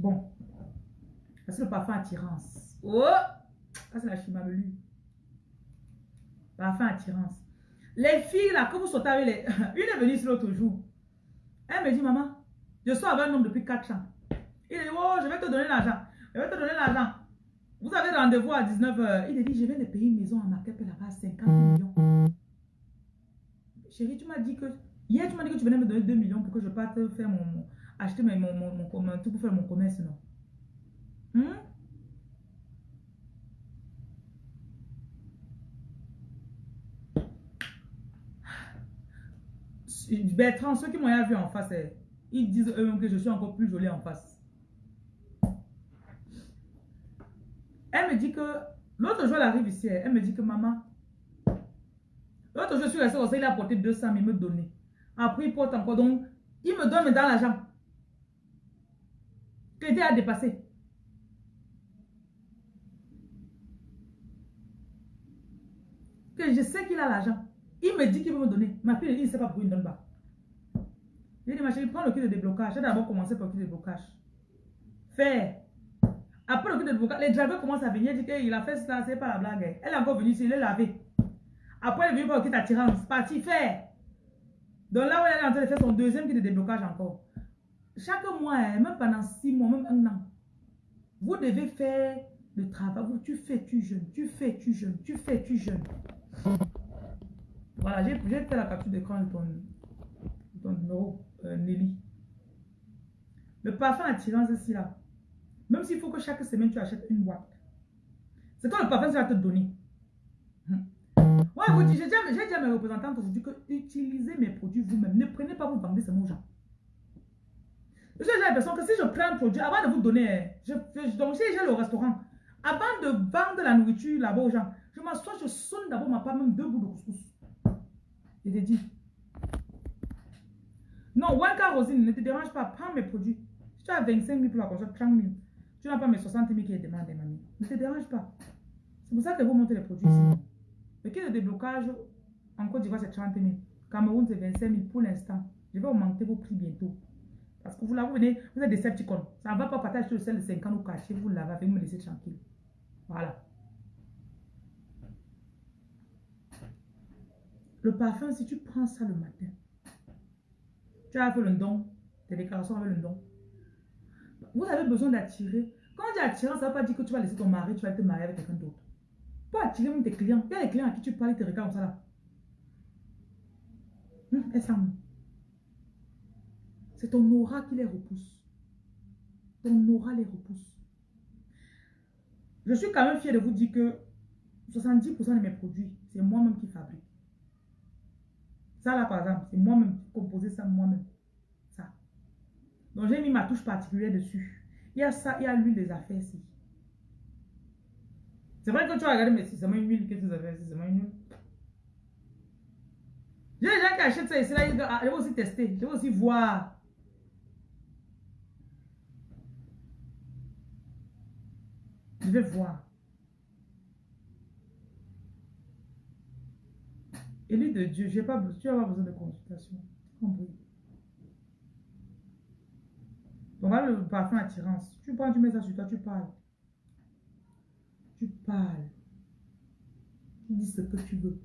Bon. C'est le parfum attirance. Oh! Ça, c'est la chimamelu. Parfum attirance. Les filles, là, quand vous sautez avec les... Une est venue ici l'autre jour. Elle me dit, maman, je suis avec un homme depuis 4 ans. Il dit, oh, je vais te donner l'argent. Je vais te donner l'argent. Vous avez rendez-vous à 19h. Il dit, je viens de payer une maison à Marquette là-bas à 50 millions. Chérie, tu m'as dit que... Hier, tu m'as dit que tu venais me donner 2 millions pour que je parte faire mon... acheter mon, mon, mon, mon, tout pour faire mon commerce, non? Hmm? Bertrand, ceux qui m'ont vu en face, eh, ils disent eux-mêmes que je suis encore plus jolie en face. Elle me dit que, l'autre jour, elle arrive ici, eh, elle me dit que maman, l'autre jour, je suis restée comme ça, il a apporté 200 000, il me donner. Après, il porte encore, donc, il me donne dans l'argent. Crédit a. Que je sais qu'il a l'argent. Il me dit qu'il veut me donner. Ma fille, il ne sait pas pourquoi il ne donne pas. Je dit, ma chérie, prends le kit de déblocage. J'ai d'abord commencé par le kit de déblocage. Faire. Après le kit de déblocage, les drivers commencent à venir. Dit qu'il a fait ça, c'est pas la blague. Elle est encore venue ici, il est lavé. Après, elle est venue pour le kit d'attirance. Parti, faire. Donc là où elle est en train de faire son deuxième kit de déblocage encore. Chaque mois, hein, même pendant six mois, même un an, vous devez faire le travail. Tu fais, tu jeûnes. Tu fais, tu jeûnes. Tu fais, tu jeûnes. Voilà, j'ai fait la capture d'écran de ton, numéro, euh, Nelly. Le parfum attirant, c'est là. Même s'il faut que chaque semaine, tu achètes une boîte. C'est toi le parfum que va te donner. Hum. Ouais, vous j'ai dit à mes représentants aujourd'hui que utilisez mes produits vous-même. Ne prenez pas vous vendre ces mots gens. J'ai l'impression que si je prends un produit, avant de vous donner, je, donc si j'ai le restaurant, avant de vendre la nourriture là-bas aux gens, je m'assois, je sonne d'abord ma part, même deux bouts de couscous. Je te dis. Non, Wanka Rosine, ne te dérange pas, prends mes produits. Si tu as 25 000 pour la console, 30 000. Tu n'as pas mes 60 000 qui est demandé, mamie. Ne te dérange pas. C'est pour ça que vous montez les produits ici. Le kit de déblocage en Côte d'Ivoire, c'est 30 000. Cameroun, c'est 25 000 pour l'instant. Je vais augmenter vos prix bientôt. Parce que vous là, vous vous êtes des septicons. Ça ne va pas partager le sel de 50 au cachet, vous l'avez, vous me laissez tranquille. Voilà. Le parfum, si tu prends ça le matin, tu as fait le don, tes déclarations avec le don. Vous avez besoin d'attirer. Quand dit attirer, ça ne veut pas dire que tu vas laisser ton mari, tu vas te marier avec quelqu'un d'autre. Pour attirer même tes clients. Il y a des clients à qui tu parles, ils te regardent comme ça là. Hum, C'est ton aura qui les repousse. Ton aura les repousse. Je suis quand même fier de vous dire que 70% de mes produits, c'est moi-même qui fabrique. Ça là, par exemple, c'est moi-même qui composé ça moi-même. Ça. Donc, j'ai mis ma touche particulière dessus. Il y a ça, il y a l'huile des affaires ici. C'est vrai que tu vas regarder, mais c'est seulement une huile que tu as c'est seulement une huile. J'ai des gens qui achètent ça ici, là, ils je vais aussi tester, je vais aussi voir. Je vais voir. Élu de Dieu, j'ai pas, tu n'as pas besoin de consultation. Compris. Donc là, le parfum attirance. Tu prends, tu mets ça sur toi, tu parles. Tu parles. Tu dis ce que tu veux.